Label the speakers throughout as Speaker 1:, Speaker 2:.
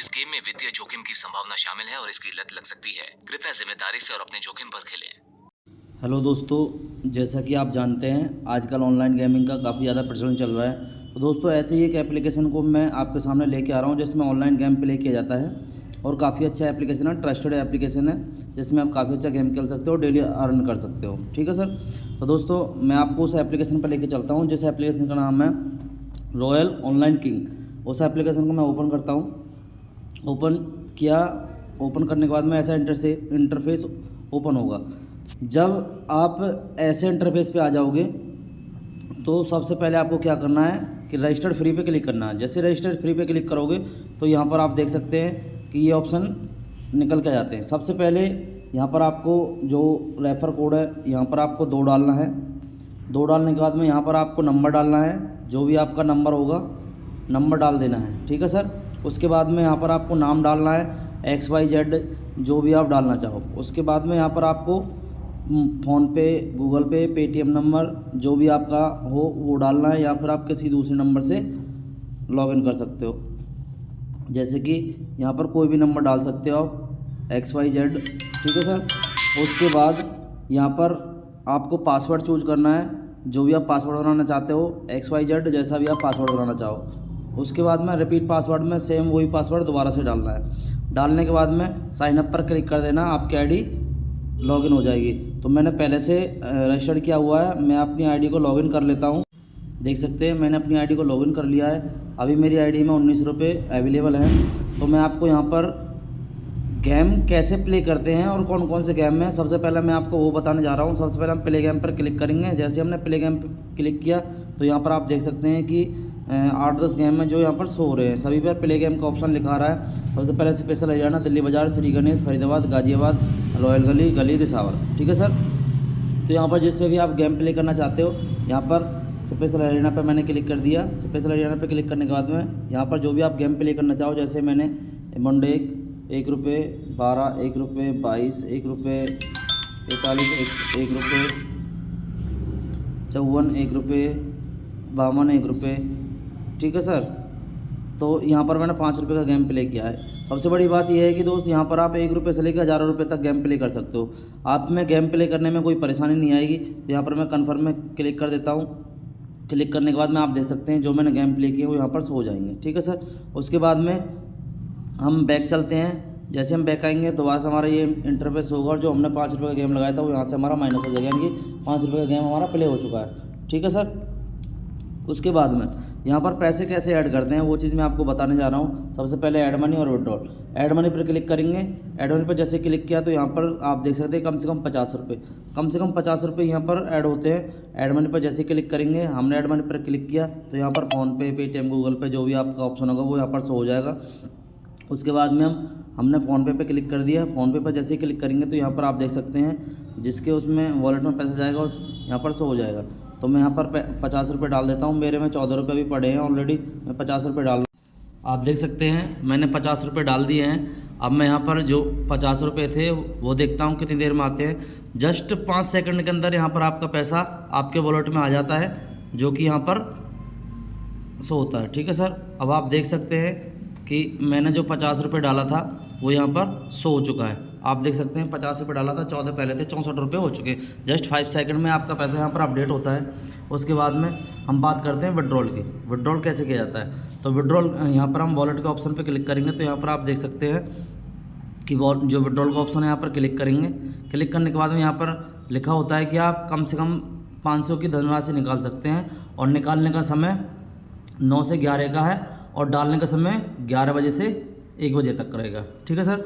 Speaker 1: इस गेम में वित्तीय जोखिम की संभावना शामिल है और इसकी लत लग सकती है। कृपया ज़िम्मेदारी से और अपने जोखिम पर खेलें।
Speaker 2: हेलो दोस्तों, जैसा कि आप जानते हैं, आजकल ऑनलाइन गेमिंग का काफ़ी ज़्यादा प्रचलन चल रहा है। तो दोस्तों, ऐसे ही एक एप्लीकेशन को मैं आपके सामने लेके आ रहा हूँ, जिसमें ऑनलाइन गेम प्ले किया जाता है। और काफ़ी अच्छा एप्लीकेशन है ट्रस्टेड एप्लीकेशन है, जिसमें आप काफ़ी अच्छा गेम खेल सकते हो डेली अर्न कर सकते हो। ठीक है सर तो दोस्तों, मैं आपको उस एप्लीकेशन पर लेके चलता हूँ, जिस एप्लीकेशन का नाम है रॉयल ऑनलाइन किंग उस एप्लीकेशन को मैं ओपन करता हूँ। ओपन किया, ओपन करने के बाद में ऐसा इंटरसे, इंटरफेस ओपन होगा। जब आप ऐसे इंटरफेस पे आ जाओगे तो सबसे पहले आपको क्या करना है कि रजिस्टर्ड फ्री पे क्लिक करना है। जैसे रजिस्टर्ड फ्री पे क्लिक करोगे तो यहाँ पर आप देख सकते हैं कि ये ऑप्शन निकल के जाते हैं। सबसे पहले यहाँ पर आपको जो रेफ़र कोड है, यहाँ पर आपको दो डालना है। दो डालने के बाद में यहाँ पर आपको नंबर डालना है। जो भी आपका नंबर होगा, नंबर डाल देना है। ठीक है, सर? उसके बाद में यहाँ पर आपको नाम डालना है एक्स वाई जेड जो भी आप डालना चाहो। उसके बाद में यहाँ पर आपको फ़ोन पे, गूगल पे, पेटीएम नंबर, जो भी आपका हो, वो डालना है या फिर आप किसी दूसरे नंबर से लॉगिन कर सकते हो। जैसे कि यहाँ पर कोई भी नंबर डाल सकते हो आप एक्स वाई जेड ठीक है सर? उसके बाद यहाँ पर आपको पासवर्ड चूज़ करना है। जो भी आप पासवर्ड बनाना चाहते हो एक्स वाई जेड जैसा भी आप पासवर्ड बनाना चाहो। उसके बाद में रिपीट पासवर्ड में सेम वही पासवर्ड दोबारा से डालना है। डालने के बाद में साइन अप पर क्लिक कर देना, आपकी आईडी लॉगिन हो जाएगी। तो मैंने पहले से रजिस्टर्ड किया हुआ है। मैं अपनी आईडी को लॉगिन कर लेता हूँ। देख सकते हैं, मैंने अपनी आईडी को लॉगिन कर लिया है। अभी मेरी आईडी में उन्नीस रुपये अवेलेबल हैं। तो मैं आपको यहाँ पर गेम कैसे प्ले करते हैं और कौन कौन से गेम हैं, सबसे पहले मैं आपको वो बताने जा रहा हूँ। सबसे पहले हम प्ले गेम पर क्लिक करेंगे। जैसे हमने प्ले गेम पर क्लिक किया तो यहाँ पर आप देख सकते हैं कि आठ दस गेम में जो यहाँ पर सो हो रहे हैं। सभी पर प्ले गेम का ऑप्शन लिखा रहा है। सबसे पहले स्पेशल हरियाणा, दिल्ली बाज़ार, श्री गणेश, फरीदाबाद, गाजियाबाद, रॉयल गली गली दिसावर ठीक है सर? तो यहाँ पर जिस पे भी आप गेम प्ले करना चाहते हो, यहाँ पर स्पेशल हरियाणा पर मैंने क्लिक कर दिया। स्पेशल हरियाणा पर क्लिक करने के बाद में यहाँ पर जो भी आप गेम प्ले करना चाहो, जैसे मैंने मंडे एक एक रुपये बारह, एक रुपये बाईस, एक रुपये पैंतालीस, एक एक रुपये चौवन, एक रुपये बावन, एक रुपये ठीक है सर? तो यहाँ पर मैंने पाँच रुपये का गेम प्ले किया है। सबसे बड़ी बात यह है कि दोस्त, यहाँ पर आप एक रुपये से लेकर हज़ारों रुपये तक गेम प्ले कर सकते हो। आप में गेम प्ले करने में कोई परेशानी नहीं आएगी। तो यहाँ पर मैं कन्फर्म में क्लिक कर देता हूँ। क्लिक करने के बाद में आप देख सकते हैं, जो मैंने गेम प्ले किए वो यहाँ पर सो जाएँगे। ठीक है सर? उसके बाद में हम बैक चलते हैं। जैसे हम बैक आएँगे तो वहाँ से हमारा ये इंटरफेस होगा और जो हमने पाँच रुपये का गेम लगाया था, वो यहाँ से हमारा माइनस हो जाएगा। यानी कि पाँच रुपये का गेम हमारा प्ले हो चुका है। ठीक है सर? उसके बाद में। यहाँ पर पैसे कैसे ऐड करते हैं, वो चीज़ मैं आपको बताने जा रहा हूँ। सबसे पहले ऐड मनी और विड्रॉल ऐड मनी पर क्लिक करेंगे। ऐड मनी पर जैसे क्लिक किया तो यहाँ पर आप देख सकते हैं कम से कम पचास रुपये कम से कम पचास रुपये यहाँ पर ऐड होते हैं। ऐड मनी पर जैसे क्लिक करेंगे, हमने ऐड मनी पर क्लिक किया तो यहाँ पर फ़ोनपे पेटीएम गूगल पे जो भी आपका ऑप्शन होगा, वो यहाँ पर शो हो जाएगा। उसके बाद में हम, हमने फ़ोनपे पे क्लिक कर दिया। फ़ोनपे पर जैसे ही क्लिक करेंगे तो यहाँ पर आप देख सकते हैं, जिसके उसमें वॉलेट में पैसा जाएगा, उस यहाँ पर शो हो जाएगा। तो मैं यहाँ पर पचास रुपये डाल देता हूँ। मेरे में चौदह रुपये भी पड़े हैं ऑलरेडी मैं पचास रुपये डाल आप देख सकते हैं, मैंने पचास रुपये डाल दिए हैं। अब मैं यहाँ पर जो पचास रुपये थे, वो देखता हूँ कितनी देर में आते हैं। जस्ट पाँच सेकंड के अंदर यहाँ पर आपका पैसा आपके वॉलेट में आ जाता है, जो कि यहाँ पर सो होता है। ठीक है सर अब आप देख सकते हैं कि मैंने जो पचास रुपये डाला था, वो यहाँ पर सो हो चुका है। आप देख सकते हैं, पचास रुपये डाला था, चौदह पहले थे, चौंसठ रुपये हो चुके। जस्ट फाइव सेकंड में आपका पैसा यहाँ पर अपडेट होता है। उसके बाद में हम बात करते हैं विड्रॉल की। विड्रॉल कैसे किया जाता है? तो विड्रॉल यहाँ पर हम वॉलेट के ऑप्शन पर क्लिक करेंगे तो यहाँ पर आप देख सकते हैं कि जो विड्रॉल का ऑप्शन है, यहाँ पर क्लिक करेंगे। क्लिक करने के बाद में यहाँ पर लिखा होता है कि आप कम से कम पाँच सौ की धनराशि निकाल सकते हैं और निकालने का समय नौ से ग्यारह का है और डालने का समय ग्यारह बजे से एक बजे तक रहेगा। ठीक है सर?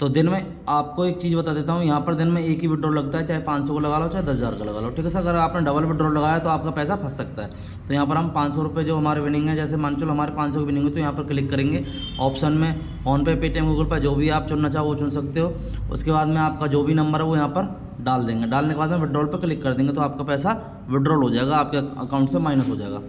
Speaker 2: तो दिन में आपको एक चीज़ बता देता हूँ, यहाँ पर दिन में एक ही विड्रॉल लगता है, चाहे पाँच सौ को लगा लो, चाहे दस हज़ार का लगा लो, ठीक है सर? अगर आपने डबल विड्रॉल लगाया तो आपका पैसा फंस सकता है। तो यहाँ पर हम पाँच सौ रुपये जो हमारे विनिंग है, जैसे मान चलो हमारे पाँच सौ की विनिंग है तो यहाँ पर क्लिक करेंगे। ऑप्शन में ऑन पे पेटीएम गूगल पे जो भी आप चुनना चाहो, वो चुन सकते हो। उसके बाद में आपका जो भी नंबर है, वो यहाँ पर डाल देंगे। डालने के बाद में विड्रॉल पर क्लिक कर देंगे तो आपका पैसा विड्रॉल हो जाएगा, आपके अकाउंट से माइनस हो जाएगा।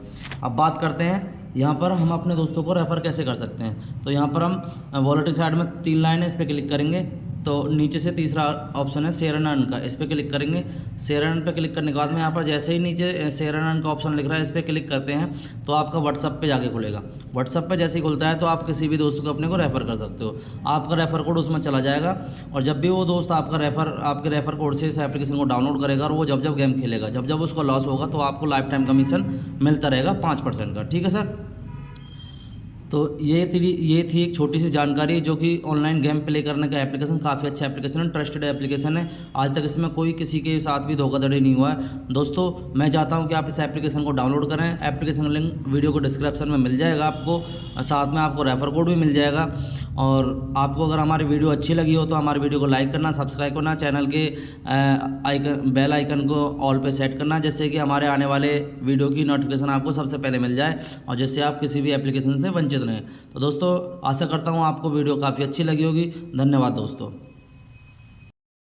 Speaker 2: अब बात करते हैं यहाँ पर हम अपने दोस्तों को रेफ़र कैसे कर सकते हैं? तो यहाँ पर हम वॉलेट साइड में तीन लाइन है, इस पर क्लिक करेंगे। तो नीचे से तीसरा ऑप्शन है शेयर एंड अर्न का। इस पर क्लिक करेंगे। शेयर एंड पे क्लिक करने के बाद में यहाँ पर जैसे ही नीचे शेयर एंड अर्न का ऑप्शन लिख रहा है, इस पर क्लिक करते हैं तो आपका व्हाट्सअप पे जाके खुलेगा। व्हाट्सअप पे जैसे ही खुलता है तो आप किसी भी दोस्त को अपने को रेफ़र कर सकते हो। आपका रेफ़र कोड उसमें चला जाएगा और जब भी वो दोस्त आपका रेफ़र आपके रेफ़र कोड से इस एप्लीकेशन को डाउनलोड करेगा और वो जब जब गेम खेलेगा जब जब उसको लॉस होगा तो आपको लाइफ टाइम कमीशन मिलता रहेगा पाँच का। ठीक है सर तो ये थी ये थी एक छोटी सी जानकारी जो कि ऑनलाइन गेम प्ले करने का एप्लीकेशन काफ़ी अच्छा एप्लीकेशन है ट्रस्टेड एप्लीकेशन है। आज तक इसमें कोई किसी के साथ भी धोखाधड़ी नहीं हुआ है। दोस्तों, मैं चाहता हूँ कि आप इस एप्लीकेशन को डाउनलोड करें। एप्लीकेशन लिंक वीडियो को डिस्क्रिप्शन में मिल जाएगा आपको। साथ में आपको रेफर कोड भी मिल जाएगा। और आपको अगर हमारी वीडियो अच्छी लगी हो तो हमारे वीडियो को लाइक करना सब्सक्राइब करना चैनल के आइकन बेल आइकन को ऑल पे सेट करना, जिससे कि हमारे आने वाले वीडियो की नोटिफिकेशन आपको सबसे पहले मिल जाए। और जिससे आप किसी भी एप्लीकेशन से वंचित रहें तो दोस्तों आशा करता हूँ आपको वीडियो काफ़ी अच्छी लगी होगी। धन्यवाद दोस्तों।